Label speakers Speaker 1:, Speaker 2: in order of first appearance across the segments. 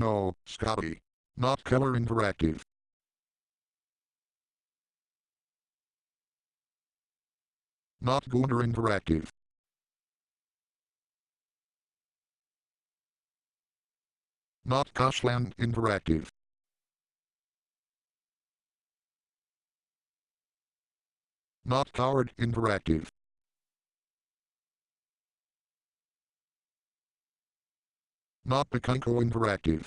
Speaker 1: No, Scotty. Not Keller Interactive. Not Gunner Interactive. Not Koshland Interactive. Not Coward Interactive. Not the Picanco Interactive.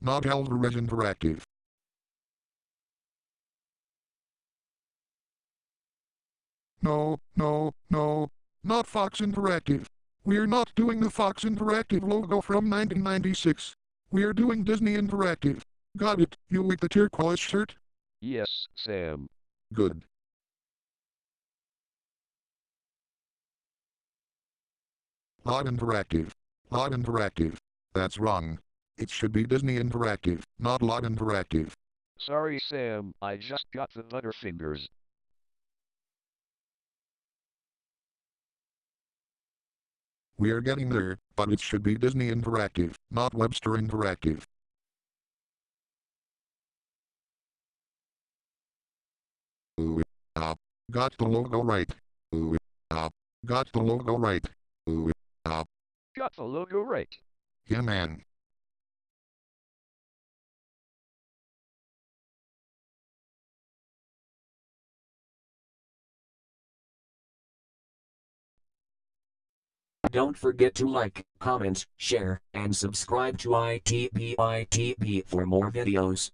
Speaker 1: Not Alvarez Interactive. No, no, no, not Fox Interactive. We're not doing the Fox Interactive logo from 1996. We're doing Disney Interactive. Got it, you with the turquoise shirt?
Speaker 2: Yes, Sam.
Speaker 1: Good. Live Interactive. Live Interactive. That's wrong. It should be Disney Interactive, not Live Interactive.
Speaker 2: Sorry, Sam. I just got the butterfingers.
Speaker 1: We're getting there, but it should be Disney Interactive, not Webster Interactive. Ooh, ah, got the logo right. Ooh, ah, got the logo right. Ooh,
Speaker 2: Got the logo right.
Speaker 1: yeah man.
Speaker 3: Don't forget to like, comment, share, and subscribe to ITB ITB for more videos.